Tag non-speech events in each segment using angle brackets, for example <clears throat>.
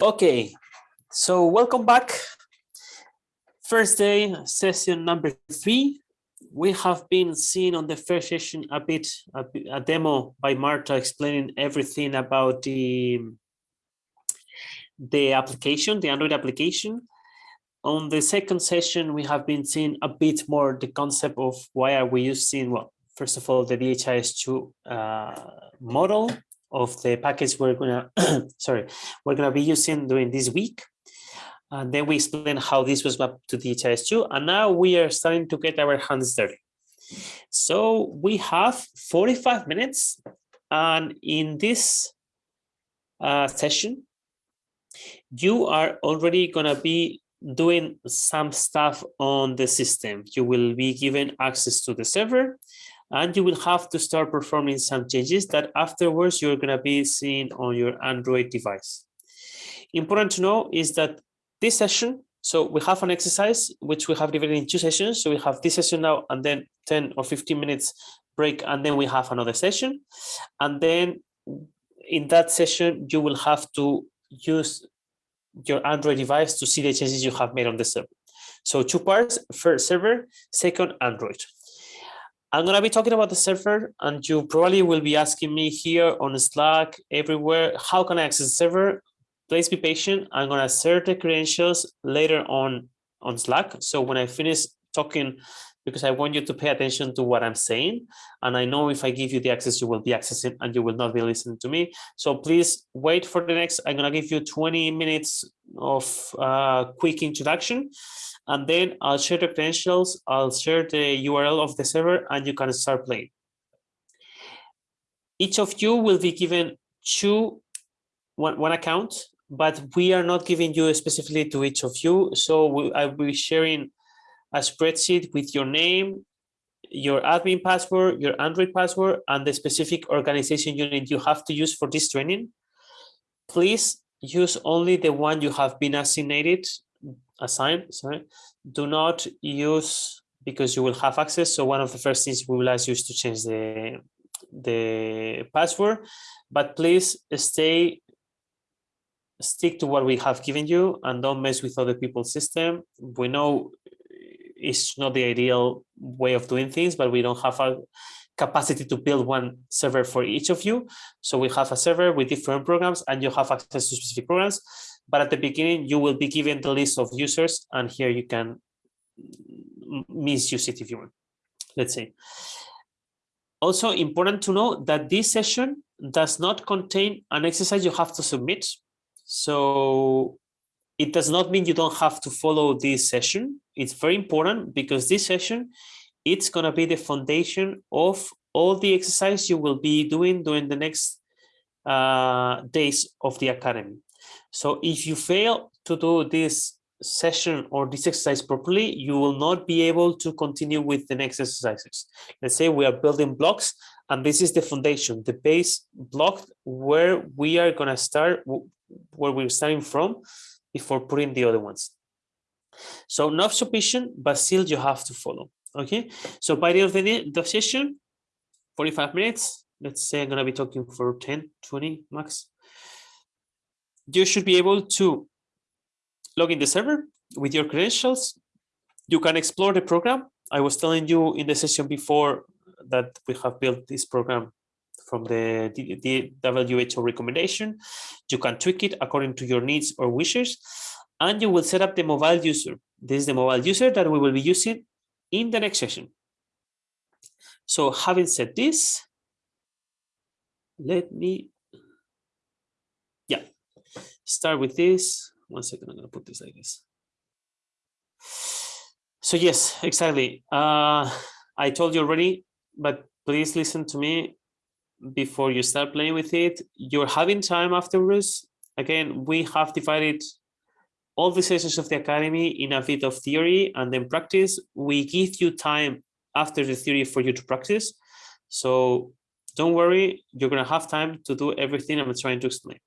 Okay, so welcome back. First day, session number three. We have been seeing on the first session a bit, a, a demo by Marta explaining everything about the, the application, the Android application. On the second session, we have been seeing a bit more the concept of why are we using, well, first of all, the DHIS2 uh, model of the package we're gonna, <clears throat> sorry, we're gonna be using during this week. And then we explain how this was mapped to DHIS2. And now we are starting to get our hands dirty. So we have 45 minutes. And in this uh, session, you are already gonna be doing some stuff on the system. You will be given access to the server and you will have to start performing some changes that afterwards you're going to be seeing on your Android device. Important to know is that this session, so we have an exercise which we have divided in two sessions. So we have this session now and then 10 or 15 minutes break and then we have another session. And then in that session, you will have to use your Android device to see the changes you have made on the server. So two parts, first server, second Android. I'm going to be talking about the server and you probably will be asking me here on Slack, everywhere, how can I access the server? Please be patient. I'm going to share the credentials later on on Slack. So when I finish talking, because I want you to pay attention to what I'm saying. And I know if I give you the access, you will be accessing and you will not be listening to me. So please wait for the next, I'm going to give you 20 minutes of uh, quick introduction and then I'll share the credentials, I'll share the URL of the server, and you can start playing. Each of you will be given two, one, one account, but we are not giving you specifically to each of you. So we, I'll be sharing a spreadsheet with your name, your admin password, your Android password, and the specific organization unit you have to use for this training. Please use only the one you have been assigned assign, sorry, do not use because you will have access. So one of the first things we will ask you is to change the, the password, but please stay, stick to what we have given you and don't mess with other people's system. We know it's not the ideal way of doing things, but we don't have a capacity to build one server for each of you. So we have a server with different programs and you have access to specific programs. But at the beginning, you will be given the list of users, and here you can misuse it if you want, let's say. Also important to know that this session does not contain an exercise you have to submit. So it does not mean you don't have to follow this session. It's very important because this session, it's going to be the foundation of all the exercise you will be doing during the next uh, days of the academy. So if you fail to do this session or this exercise properly, you will not be able to continue with the next exercises. Let's say we are building blocks and this is the foundation, the base block where we are going to start, where we're starting from before putting the other ones. So not sufficient, but still you have to follow. Okay, so by the end of the, the session, 45 minutes, let's say I'm going to be talking for 10, 20 max you should be able to log in the server with your credentials. You can explore the program. I was telling you in the session before that we have built this program from the, the, WHO recommendation. You can tweak it according to your needs or wishes, and you will set up the mobile user. This is the mobile user that we will be using in the next session. So having said this, let me yeah, start with this. One second, I'm to put this like this. So yes, exactly. Uh, I told you already, but please listen to me before you start playing with it. You're having time afterwards. Again, we have divided all the sessions of the academy in a bit of theory and then practice. We give you time after the theory for you to practice. So don't worry, you're going to have time to do everything I'm trying to explain.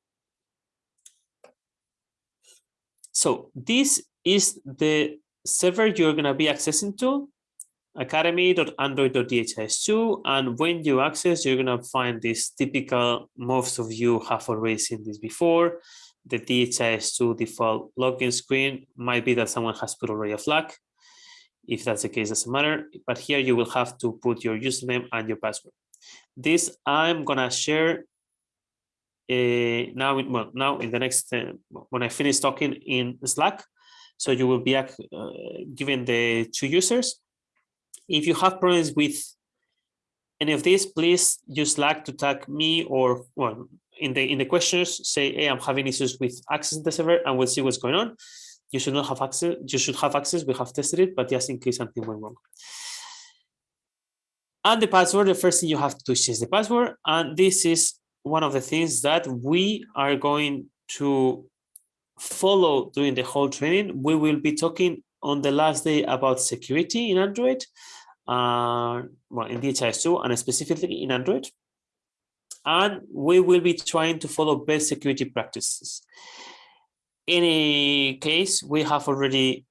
So this is the server you're going to be accessing to, academy.android.dhis2. And when you access, you're going to find this typical, most of you have already seen this before. the DHIS2 default login screen might be that someone has put already a flag. If that's the case, doesn't matter. But here you will have to put your username and your password. This I'm gonna share uh, now. In, well, now in the next uh, when I finish talking in Slack, so you will be uh, given the two users. If you have problems with any of these, please use Slack to tag me or well in the in the questions say, hey, I'm having issues with access to the server, and we'll see what's going on. You should not have access. You should have access. We have tested it, but just in case something went wrong. And the password, the first thing you have to do is change the password. And this is one of the things that we are going to follow during the whole training. We will be talking on the last day about security in Android, uh, well, in DHIS2 and specifically in Android. And we will be trying to follow best security practices. In any case, we have already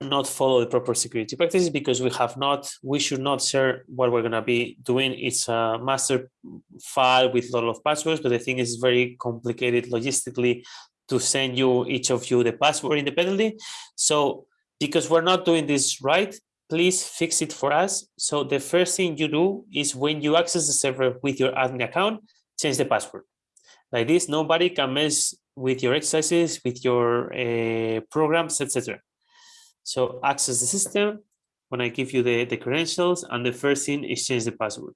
not follow the proper security practices because we have not, we should not share what we're going to be doing. It's a master file with a lot of passwords, but the thing is very complicated logistically to send you, each of you, the password independently. So because we're not doing this right, please fix it for us. So the first thing you do is when you access the server with your admin account, change the password. Like this, nobody can mess with your exercises, with your uh, programs, etc. So access the system when I give you the, the credentials and the first thing is change the password.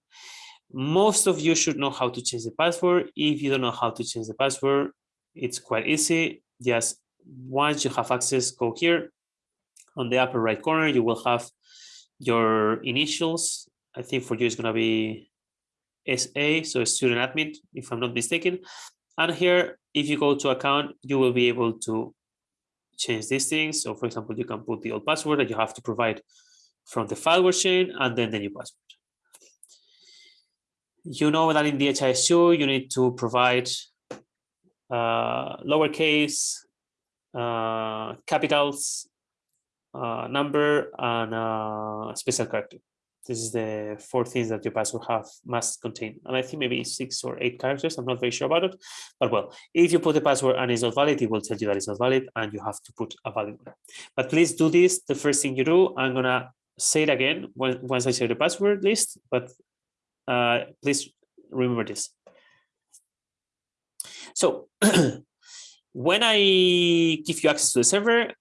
Most of you should know how to change the password. If you don't know how to change the password, it's quite easy. Just once you have access, go here. On the upper right corner, you will have your initials. I think for you it's going to be SA, so student admin, if I'm not mistaken. And here, if you go to account, you will be able to change these things. So for example, you can put the old password that you have to provide from the file chain and then the new password. You know that in DHIS2, you need to provide uh, lowercase, uh, capitals, uh, number, and uh, special character. This is the four things that your password have must contain. And I think maybe six or eight characters. I'm not very sure about it. But well, if you put a password and it's not valid, it will tell you that it's not valid and you have to put a valid one. But please do this. The first thing you do, I'm going to say it again when, once I say the password list, but uh, please remember this. So <clears throat> when I give you access to the server,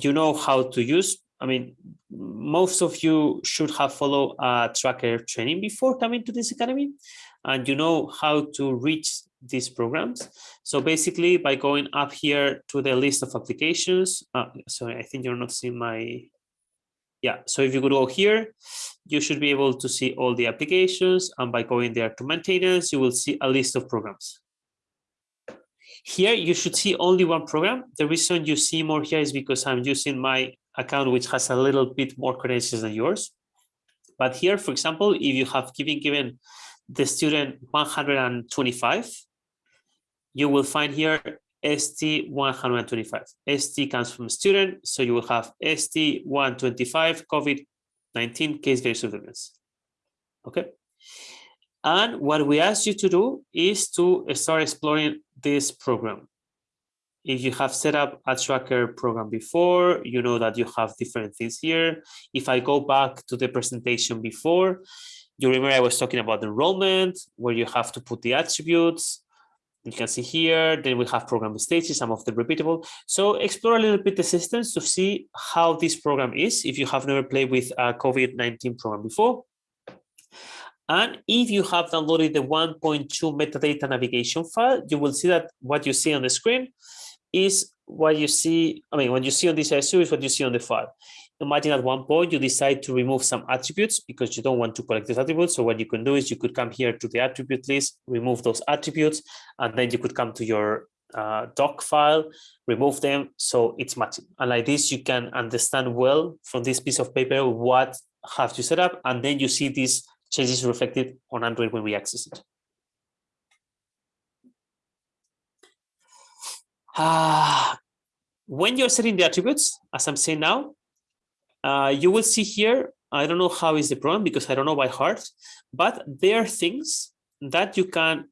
you know how to use I mean, most of you should have followed a tracker training before coming to this academy, and you know how to reach these programs. So basically, by going up here to the list of applications, uh, sorry, I think you're not seeing my, yeah. So if you could go here, you should be able to see all the applications, and by going there to maintenance, you will see a list of programs. Here, you should see only one program. The reason you see more here is because I'm using my account which has a little bit more credentials than yours. But here, for example, if you have given given the student 125, you will find here ST 125. ST comes from student, so you will have ST 125 COVID-19 case-based surveillance. Okay. And what we ask you to do is to start exploring this program if you have set up a tracker program before, you know that you have different things here. If I go back to the presentation before, you remember I was talking about enrollment, where you have to put the attributes. You can see here, then we have program stages, some of the repeatable. So explore a little bit the systems to see how this program is, if you have never played with a COVID-19 program before. And if you have downloaded the 1.2 metadata navigation file, you will see that what you see on the screen is what you see, I mean, when you see on DHIS2 is what you see on the file. Imagine at one point you decide to remove some attributes because you don't want to collect these attributes. So what you can do is you could come here to the attribute list, remove those attributes, and then you could come to your uh, doc file, remove them. So it's matching. And like this, you can understand well from this piece of paper what have you set up. And then you see these changes reflected on Android when we access it. Uh, when you're setting the attributes, as I'm saying now, uh, you will see here, I don't know how is the problem because I don't know by heart, but there are things that you can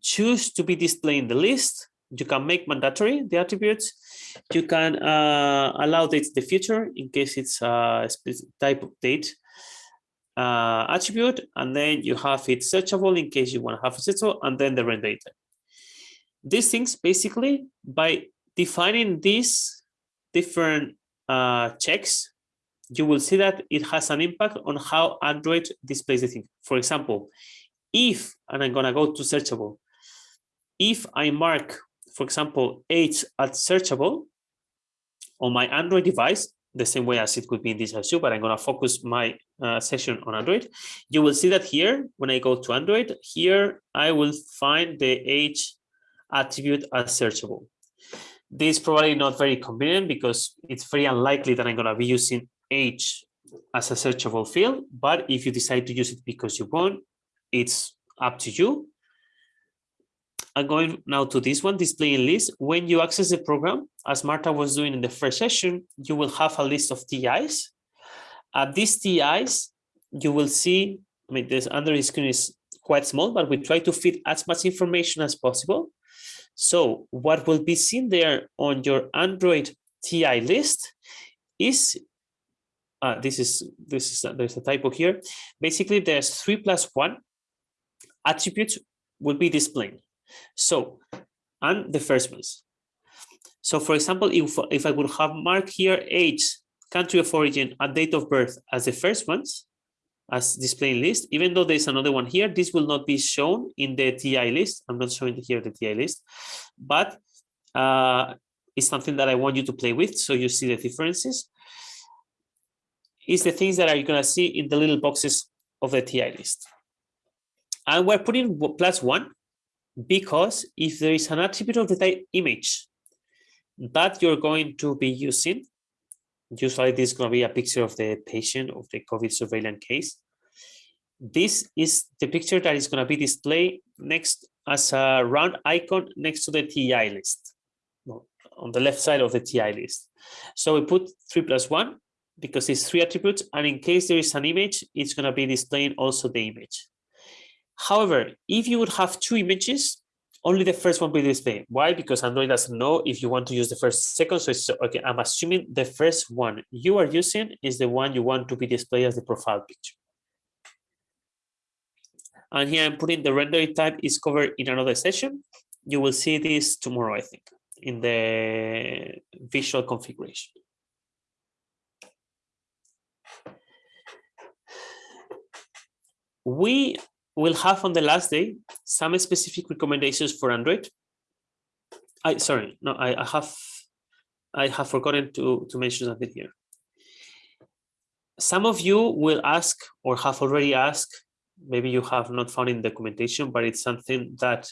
choose to be displayed in the list You can make mandatory the attributes. You can uh, allow date the future in case it's a type of date uh, attribute, and then you have it searchable in case you want to have a searchable, and then the render data. These things basically by defining these different uh, checks, you will see that it has an impact on how Android displays the thing. For example, if, and I'm gonna go to searchable, if I mark, for example, age as searchable on my Android device, the same way as it could be in DHIS2, but I'm gonna focus my uh, session on Android, you will see that here, when I go to Android, here I will find the age attribute as searchable. This is probably not very convenient because it's very unlikely that I'm going to be using age as a searchable field. But if you decide to use it because you want, it's up to you. I'm going now to this one, displaying list. When you access the program, as Marta was doing in the first session, you will have a list of TIs. At these TIs, you will see, I mean, this Android screen is quite small, but we try to fit as much information as possible. So what will be seen there on your Android TI list is uh, this is this is there's a typo here. Basically, there's three plus one attributes will be displayed. So and the first ones. So for example, if if I would have marked here age, country of origin, and date of birth as the first ones, as displaying list, even though there's another one here, this will not be shown in the TI list. I'm not showing here the TI list, but uh, it's something that I want you to play with so you see the differences. Is the things that are you gonna see in the little boxes of the TI list. And we're putting plus one because if there is an attribute of the type image that you're going to be using, usually this is going to be a picture of the patient of the COVID surveillance case. This is the picture that is going to be displayed next as a round icon next to the TI list, on the left side of the TI list. So we put three plus one because it's three attributes. And in case there is an image, it's going to be displaying also the image. However, if you would have two images, only the first one will display. Why? Because Android doesn't know if you want to use the first second. So it's okay. I'm assuming the first one you are using is the one you want to be displayed as the profile picture. And here I'm putting the render type is covered in another session. You will see this tomorrow, I think, in the visual configuration. We will have on the last day some specific recommendations for Android. I sorry, no, I, I have I have forgotten to, to mention something here. Some of you will ask or have already asked, maybe you have not found in documentation, but it's something that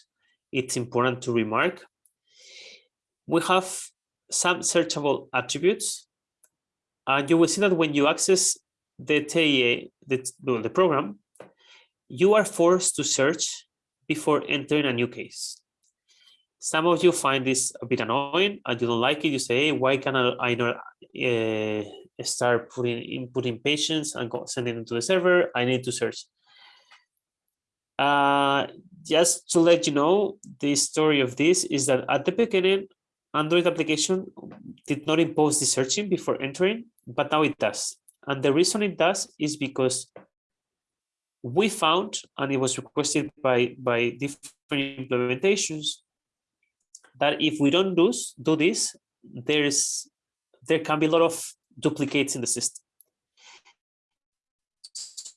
it's important to remark. We have some searchable attributes, and you will see that when you access the TIA, the, the program, you are forced to search before entering a new case. Some of you find this a bit annoying and you don't like it. You say, hey, why can I not uh, start putting inputting patients and sending them to the server? I need to search. Uh, just to let you know, the story of this is that at the beginning, Android application did not impose the searching before entering, but now it does. And the reason it does is because we found, and it was requested by, by different implementations, that if we don't do, do this, there's there can be a lot of duplicates in the system.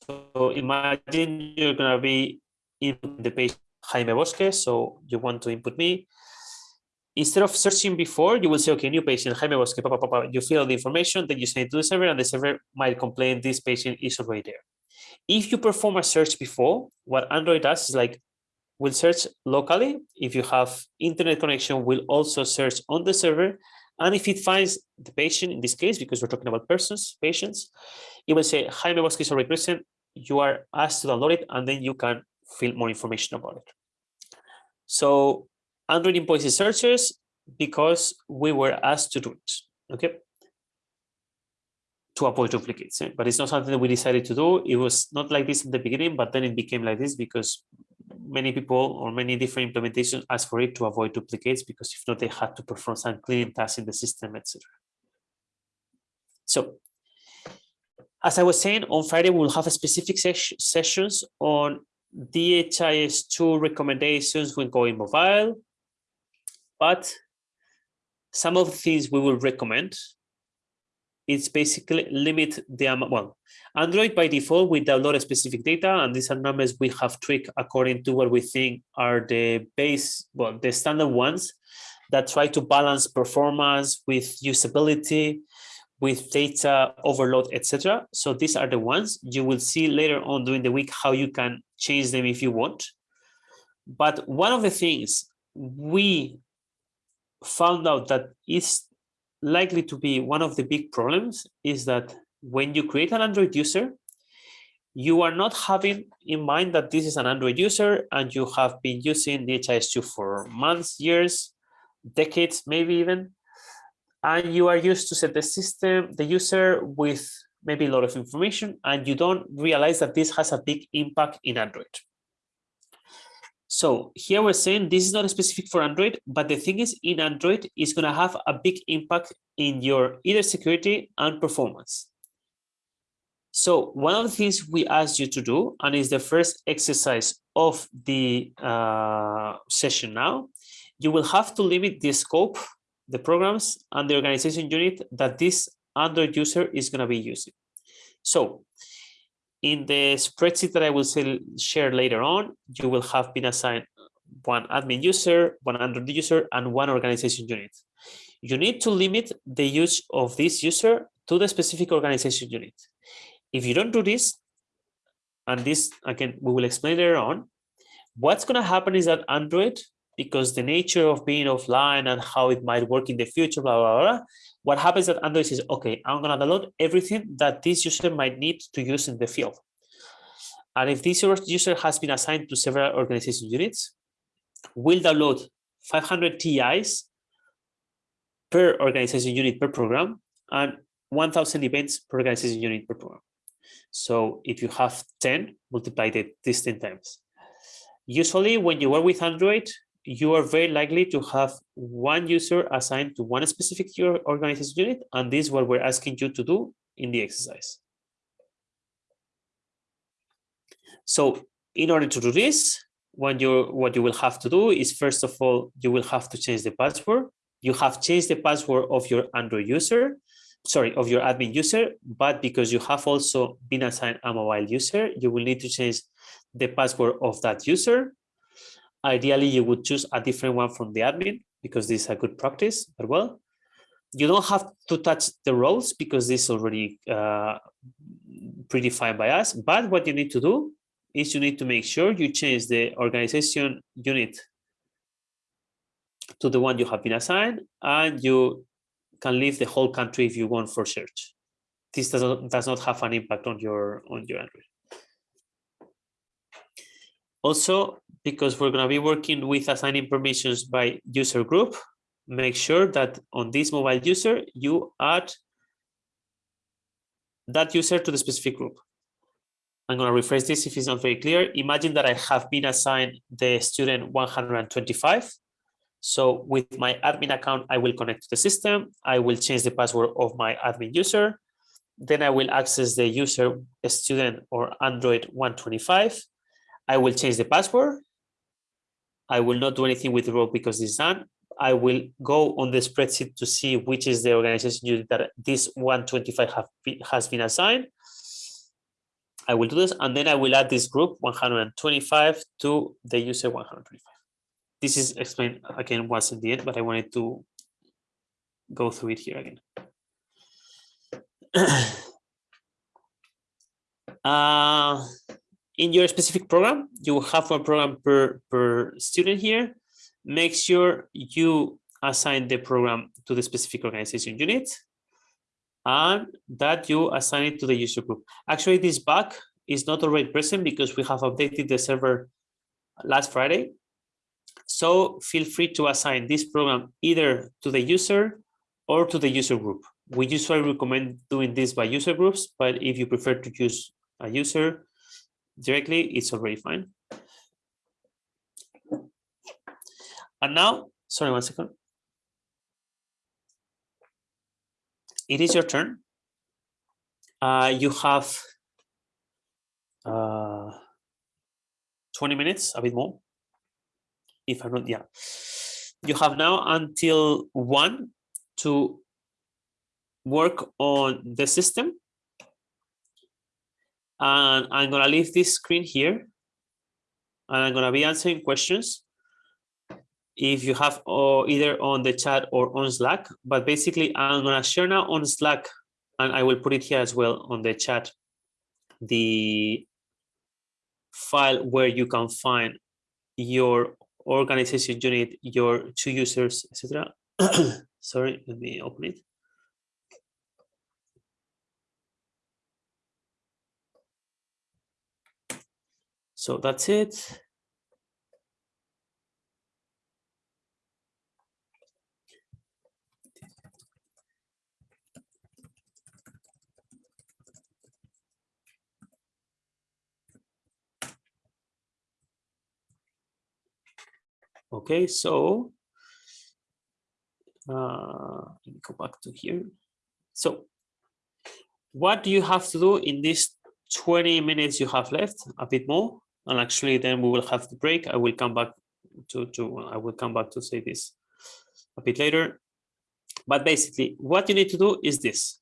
So imagine you're going to be in the page Jaime Bosque, so you want to input me. Instead of searching before, you will say, okay, new patient, Jaime Bosque, papa, papa. you fill the information, then you send it to the server, and the server might complain this patient is already there. If you perform a search before, what Android does is like, will search locally. If you have internet connection, will also search on the server. And if it finds the patient, in this case, because we're talking about persons, patients, it will say, Jaime Bosque is already present. You are asked to download it, and then you can fill more information about it. So Android imposes searches because we were asked to do it. Okay to avoid duplicates. But it's not something that we decided to do. It was not like this in the beginning, but then it became like this because many people or many different implementations asked for it to avoid duplicates because if not, they had to perform some cleaning tasks in the system, etc. So as I was saying, on Friday, we'll have a specific ses sessions on DHIS2 recommendations when going mobile. But some of the things we will recommend it's basically limit the amount. Well, Android by default, we download specific data, and these are numbers we have tweaked according to what we think are the base, well, the standard ones that try to balance performance with usability, with data overload, etc. So these are the ones you will see later on during the week how you can change them if you want. But one of the things we found out that is likely to be one of the big problems is that when you create an Android user, you are not having in mind that this is an Android user and you have been using DHIS2 for months, years, decades, maybe even, and you are used to set the system, the user with maybe a lot of information, and you don't realize that this has a big impact in Android. So here we're saying this is not specific for Android, but the thing is in Android is going to have a big impact in your either security and performance. So one of the things we asked you to do, and is the first exercise of the uh, session now, you will have to limit the scope, the programs, and the organization unit that this Android user is going to be using. So in the spreadsheet that I will share later on, you will have been assigned one admin user, one Android user, and one organization unit. You need to limit the use of this user to the specific organization unit. If you don't do this, and this, again, we will explain later on, what's going to happen is that Android, because the nature of being offline and how it might work in the future, blah, blah, blah, what happens that Android says, okay, I'm going to download everything that this user might need to use in the field. And if this user has been assigned to several organization units, we'll download 500 TIs per organization unit per program and 1000 events per organization unit per program. So if you have 10, multiply this 10 times. Usually when you work with Android, you are very likely to have one user assigned to one specific organization unit, and this is what we're asking you to do in the exercise. So in order to do this, what you what you will have to do is first of all, you will have to change the password. You have changed the password of your Android user, sorry, of your admin user, but because you have also been assigned a mobile user, you will need to change the password of that user Ideally, you would choose a different one from the admin because this is a good practice as well. You don't have to touch the roles because this is already uh, predefined by us. But what you need to do is you need to make sure you change the organization unit to the one you have been assigned and you can leave the whole country if you want for search. This does not, does not have an impact on your on your Android. Also, because we're going to be working with assigning permissions by user group, make sure that on this mobile user, you add that user to the specific group. I'm going to rephrase this if it's not very clear. Imagine that I have been assigned the student 125. So with my admin account, I will connect to the system. I will change the password of my admin user. Then I will access the user student or Android 125. I will change the password. I will not do anything with the role because it's done. I will go on the spreadsheet to see which is the organization unit that this 125 have been, has been assigned. I will do this, and then I will add this group 125 to the user 125. This is explained again once in the end, but I wanted to go through it here again. <clears throat> uh, in your specific program, you will have one program per, per student here. Make sure you assign the program to the specific organization unit and that you assign it to the user group. Actually, this bug is not already present because we have updated the server last Friday. So feel free to assign this program either to the user or to the user group. We usually recommend doing this by user groups, but if you prefer to use a user, directly, it's already fine. And now, sorry, one second. It is your turn. Uh, you have uh, 20 minutes, a bit more. If I'm not, yeah. You have now until one to work on the system. And I'm gonna leave this screen here. And I'm gonna be answering questions if you have or either on the chat or on Slack. But basically, I'm gonna share now on Slack, and I will put it here as well on the chat, the file where you can find your organization unit, your two users, etc. <coughs> Sorry, let me open it. So that's it. Okay, so uh, let me go back to here. So what do you have to do in these 20 minutes you have left, a bit more, and actually then we will have the break. I will come back to, to I will come back to say this a bit later. But basically, what you need to do is this.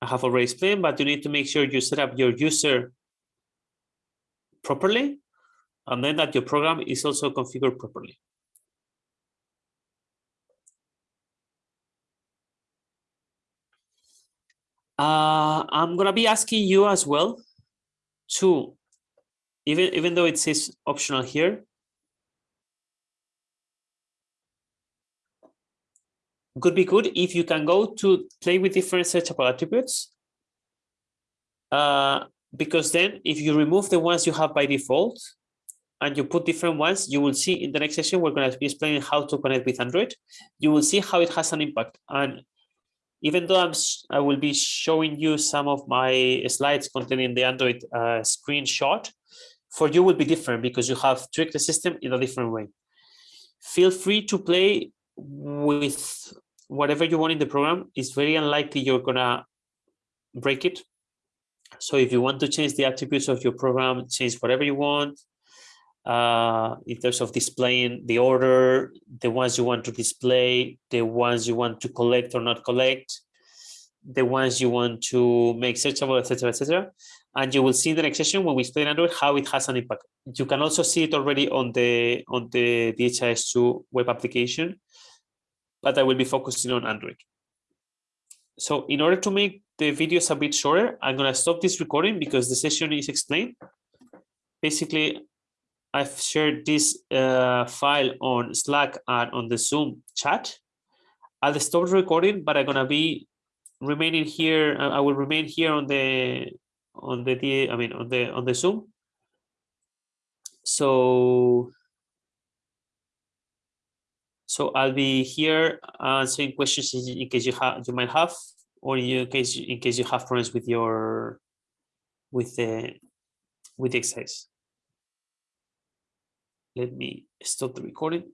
I have already explained, but you need to make sure you set up your user properly and then that your program is also configured properly. Uh, I'm gonna be asking you as well to, even, even though it says optional here, could be good if you can go to play with different searchable attributes. Uh, because then if you remove the ones you have by default, and you put different ones, you will see in the next session, we're going to be explaining how to connect with Android. You will see how it has an impact. And even though I'm, I will be showing you some of my slides containing the Android uh, screenshot, for you will be different because you have tricked the system in a different way. Feel free to play with whatever you want in the program. It's very unlikely you're gonna break it. So if you want to change the attributes of your program, change whatever you want, uh, in terms of displaying the order, the ones you want to display, the ones you want to collect or not collect, the ones you want to make searchable, etc., etc. And you will see in the next session when we explain Android how it has an impact. You can also see it already on the on the DHIS2 web application, but I will be focusing on Android. So in order to make the videos a bit shorter, I'm going to stop this recording because the session is explained. Basically, I've shared this uh, file on Slack and on the Zoom chat. I'll stop recording, but I'm gonna be remaining here. Uh, I will remain here on the on the I mean on the on the Zoom. So so I'll be here answering questions in case you have you might have, or in case in case you have problems with your with the with the exercise let me stop the recording